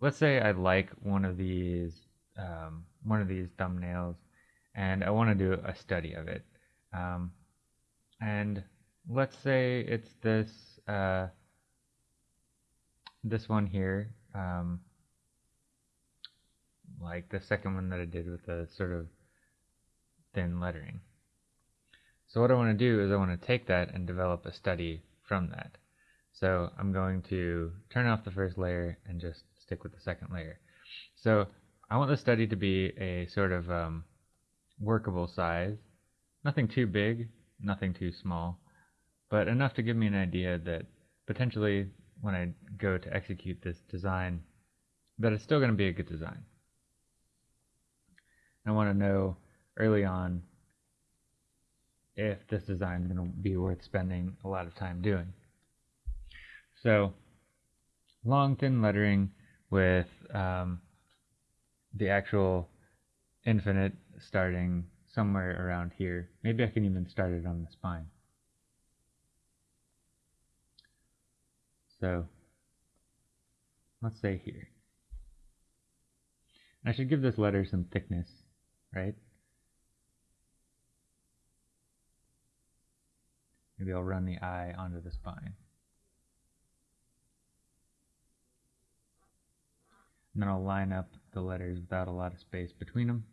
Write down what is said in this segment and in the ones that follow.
let's say I like one of these um, one of these thumbnails, and I want to do a study of it. Um, and let's say it's this uh, this one here, um, like the second one that I did with the sort of thin lettering. So what I want to do is I want to take that and develop a study from that. So I'm going to turn off the first layer and just stick with the second layer. So I want the study to be a sort of um, workable size, nothing too big, nothing too small, but enough to give me an idea that potentially when I go to execute this design, that it's still going to be a good design. I want to know early on if this design is going to be worth spending a lot of time doing. So, long thin lettering with um, the actual infinite starting somewhere around here. Maybe I can even start it on the spine. So let's say here. I should give this letter some thickness, right? Maybe I'll run the I onto the spine. And then I'll line up the letters without a lot of space between them.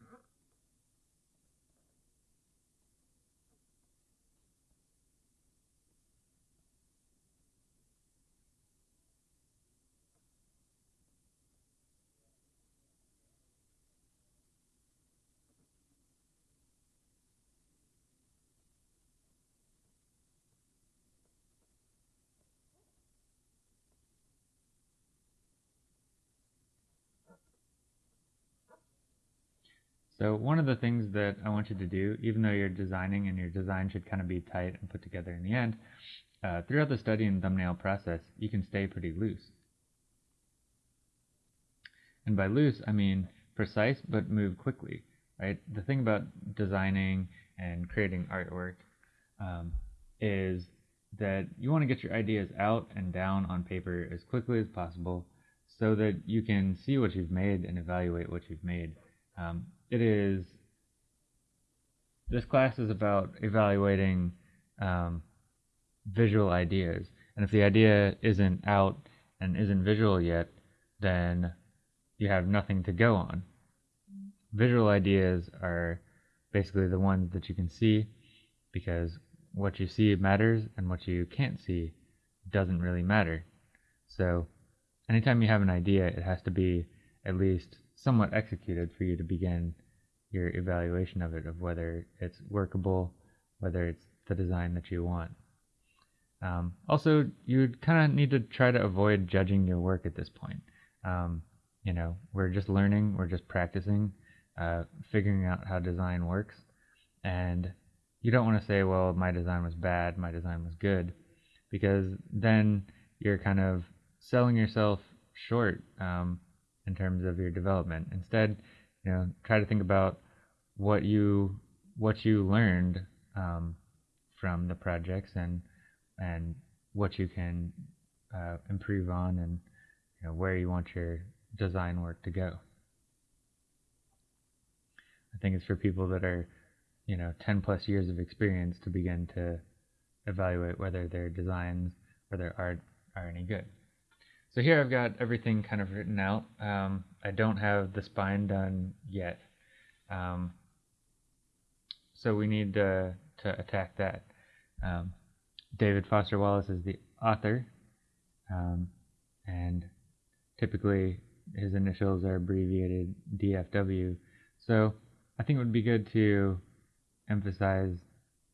So one of the things that I want you to do, even though you're designing and your design should kind of be tight and put together in the end, uh, throughout the study and thumbnail process, you can stay pretty loose. And by loose, I mean precise but move quickly, right? The thing about designing and creating artwork um, is that you want to get your ideas out and down on paper as quickly as possible so that you can see what you've made and evaluate what you've made. Um, it is this class is about evaluating um, visual ideas. And if the idea isn't out and isn't visual yet then you have nothing to go on. Visual ideas are basically the ones that you can see because what you see matters and what you can't see doesn't really matter. So anytime you have an idea it has to be at least somewhat executed for you to begin your evaluation of it, of whether it's workable, whether it's the design that you want. Um, also, you kind of need to try to avoid judging your work at this point. Um, you know, we're just learning, we're just practicing, uh, figuring out how design works, and you don't want to say, well, my design was bad, my design was good, because then you're kind of selling yourself short um, in terms of your development. Instead, you know, try to think about what you what you learned um, from the projects and and what you can uh, improve on and you know, where you want your design work to go. I think it's for people that are, you know, 10 plus years of experience to begin to evaluate whether their designs or their art are any good. So here I've got everything kind of written out. Um, I don't have the spine done yet. Um, so we need to, to attack that. Um, David Foster Wallace is the author, um, and typically his initials are abbreviated DFW. So I think it would be good to emphasize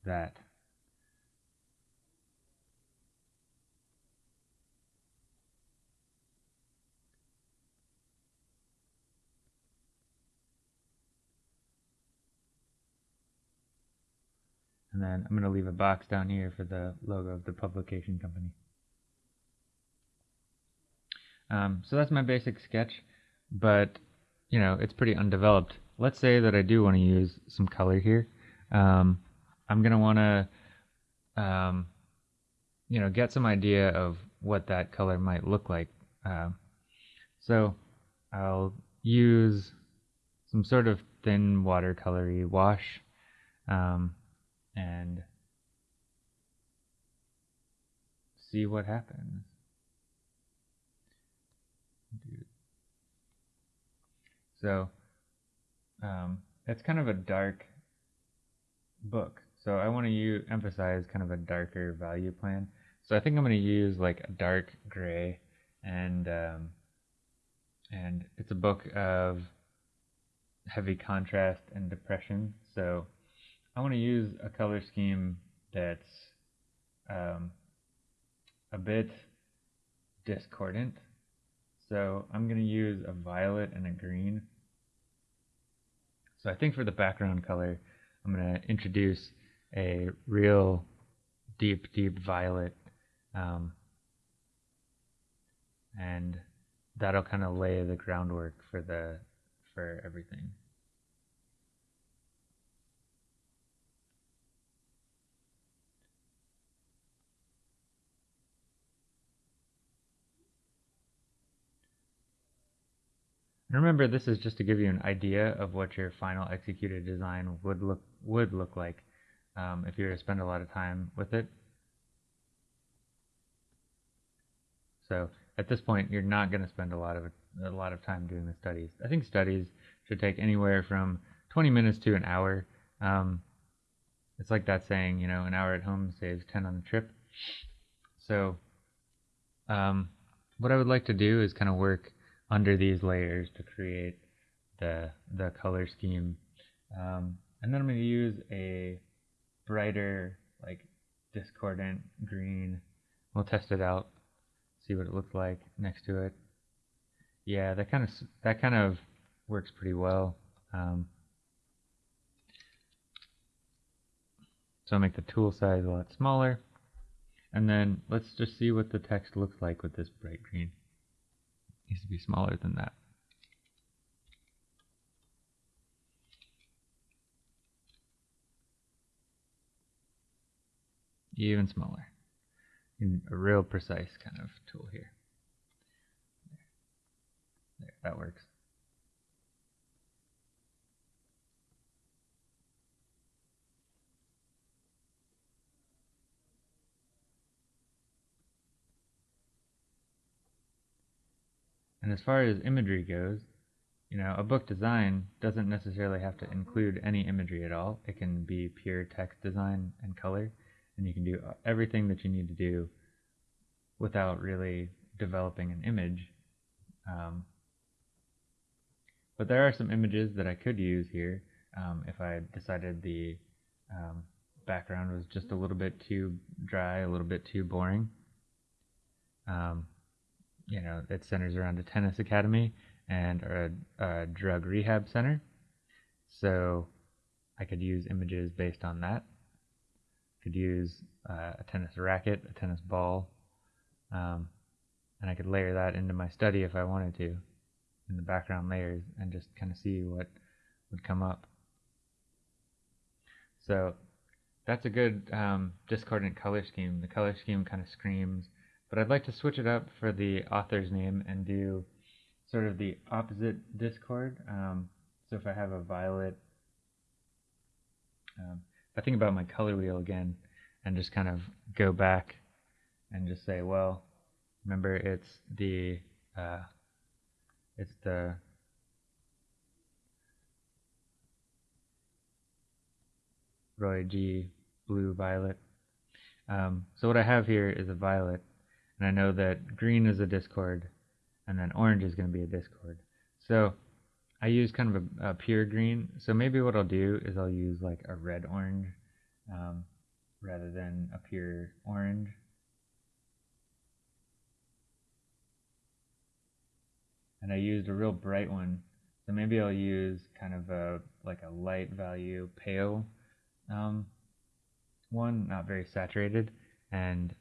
that. And then I'm going to leave a box down here for the logo of the publication company. Um, so that's my basic sketch, but you know, it's pretty undeveloped. Let's say that I do want to use some color here. Um, I'm going to want to, um, you know, get some idea of what that color might look like. Uh, so I'll use some sort of thin watercolory wash um, and see what happens. So um, it's kind of a dark book. So I want to emphasize kind of a darker value plan. So I think I'm going to use like a dark gray, and um, and it's a book of heavy contrast and depression. So I want to use a color scheme that's um, a bit discordant. So I'm going to use a violet and a green. So I think for the background color, I'm going to introduce a real deep, deep violet. Um, and that'll kind of lay the groundwork for the for everything. Remember, this is just to give you an idea of what your final executed design would look would look like um, if you were to spend a lot of time with it. So at this point, you're not going to spend a lot of a lot of time doing the studies. I think studies should take anywhere from 20 minutes to an hour. Um, it's like that saying, you know, an hour at home saves 10 on the trip. So, um, what I would like to do is kind of work under these layers to create the the color scheme. Um, and then I'm going to use a brighter, like discordant green. We'll test it out, see what it looks like next to it. Yeah, that kind of that kind of works pretty well. Um, so I'll make the tool size a lot smaller. And then let's just see what the text looks like with this bright green needs to be smaller than that. Even smaller. In a real precise kind of tool here. There, there that works. And as far as imagery goes, you know, a book design doesn't necessarily have to include any imagery at all. It can be pure text design and color, and you can do everything that you need to do without really developing an image. Um, but there are some images that I could use here um, if I decided the um, background was just a little bit too dry, a little bit too boring. You know, it centers around a tennis academy and a, a drug rehab center. So I could use images based on that. Could use uh, a tennis racket, a tennis ball, um, and I could layer that into my study if I wanted to in the background layers and just kind of see what would come up. So that's a good um, discordant color scheme. The color scheme kind of screams but I'd like to switch it up for the author's name and do sort of the opposite discord. Um, so if I have a violet, um, if I think about my color wheel again and just kind of go back and just say, well, remember it's the uh, it's the Roy G blue violet. Um, so what I have here is a violet and I know that green is a discord, and then orange is going to be a discord. So I use kind of a, a, pure green. So maybe what I'll do is I'll use like a red orange um, rather than a pure orange. And I used a real bright one. So maybe I'll use kind of a like a light value pale um, one, not very saturated, and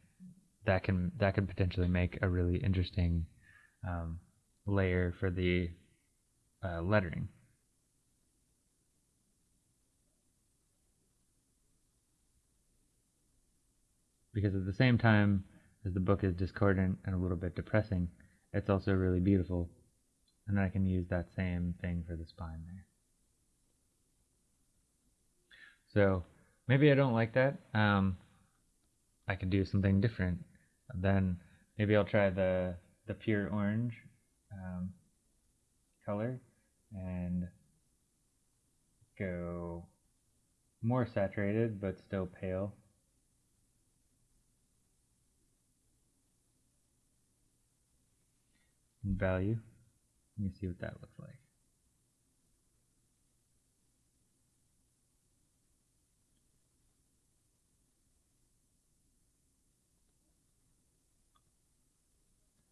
that can that could potentially make a really interesting um, layer for the uh, lettering. Because at the same time as the book is discordant and a little bit depressing, it's also really beautiful. And then I can use that same thing for the spine there. So maybe I don't like that. Um, I could do something different. Then maybe I'll try the the pure orange um, color and go more saturated but still pale. Value. Let me see what that looks like.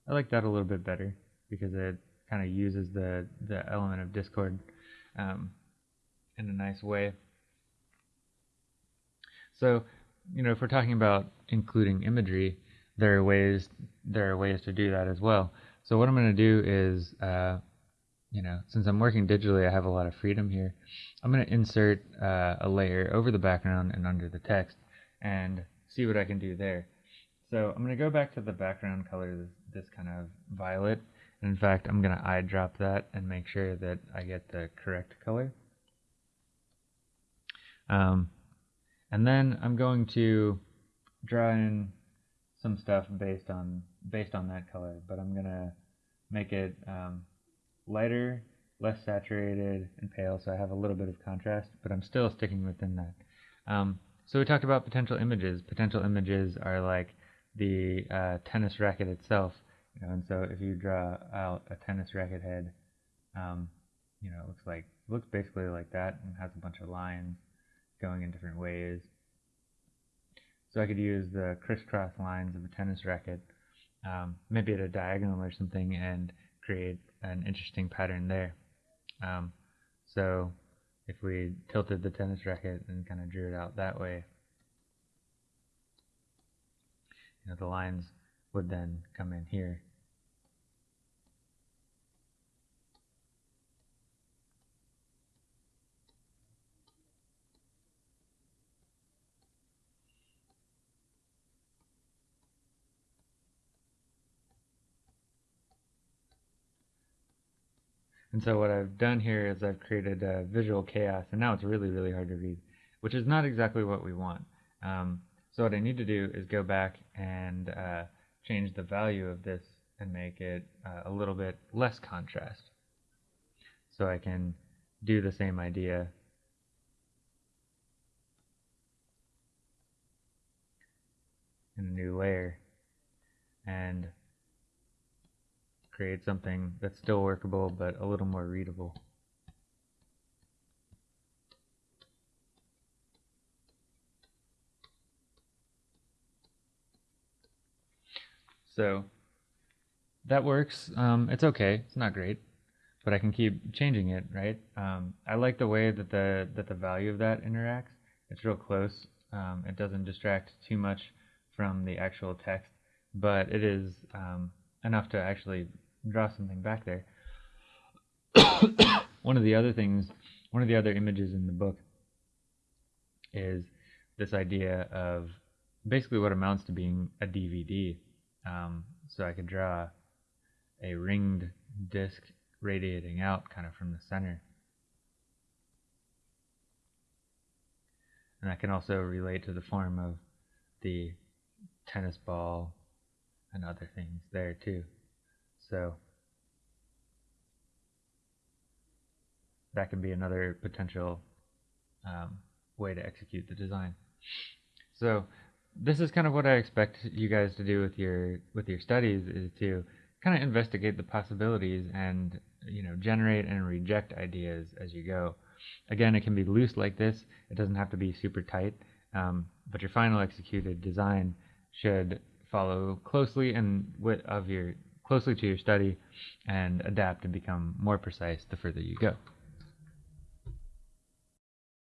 I like that a little bit better because it kind of uses the the element of discord um, in a nice way. So, you know, if we're talking about including imagery, there are ways there are ways to do that as well. So what I'm going to do is, uh, you know, since I'm working digitally, I have a lot of freedom here. I'm going to insert uh, a layer over the background and under the text and see what I can do there. So I'm going to go back to the background color, this, kind of violet. In fact, I'm going to eyedrop that and make sure that I get the correct color. Um, and then I'm going to draw in some stuff based on based on that color, but I'm gonna make it um, lighter, less saturated, and pale, so I have a little bit of contrast, but I'm still sticking within that. Um, so we talked about potential images. Potential images are like the uh, tennis racket itself, and so if you draw out a tennis racket head, um, you know, it looks like it looks basically like that and has a bunch of lines going in different ways. So I could use the crisscross lines of a tennis racket, um, maybe at a diagonal or something, and create an interesting pattern there. Um, so if we tilted the tennis racket and kind of drew it out that way, you know, the lines would then come in here. And so what I've done here is I've created a visual chaos, and now it's really, really hard to read, which is not exactly what we want. Um, so what I need to do is go back and uh, change the value of this and make it uh, a little bit less contrast. So I can do the same idea in a new layer and create something that's still workable but a little more readable. So that works. Um, it's okay. It's not great, but I can keep changing it, right? Um, I like the way that the that the value of that interacts. It's real close. Um, it doesn't distract too much from the actual text, but it is um, enough to actually draw something back there. one of the other things, one of the other images in the book is this idea of basically what amounts to being a DVD. Um, so I could draw a ringed disc radiating out kind of from the center. And that can also relate to the form of the tennis ball and other things there too. So that could be another potential um, way to execute the design. So this is kind of what I expect you guys to do with your with your studies is to kind of investigate the possibilities and you know generate and reject ideas as you go. Again, it can be loose like this. It doesn't have to be super tight, um, but your final executed design should follow closely and with of your closely to your study and adapt and become more precise the further you go.